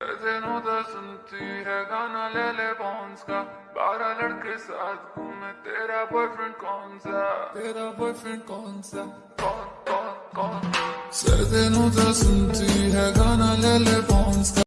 दिनों तो सुनती है गाना ले ले बॉन्स का बारह लड़के साथ घूमे तेरा बॉयफ्रेंड कौन सा तेरा बॉयफ्रेंड कौन सा कौन कौन कौन दिनों तो सुनती है गाना ले ले बॉन्स का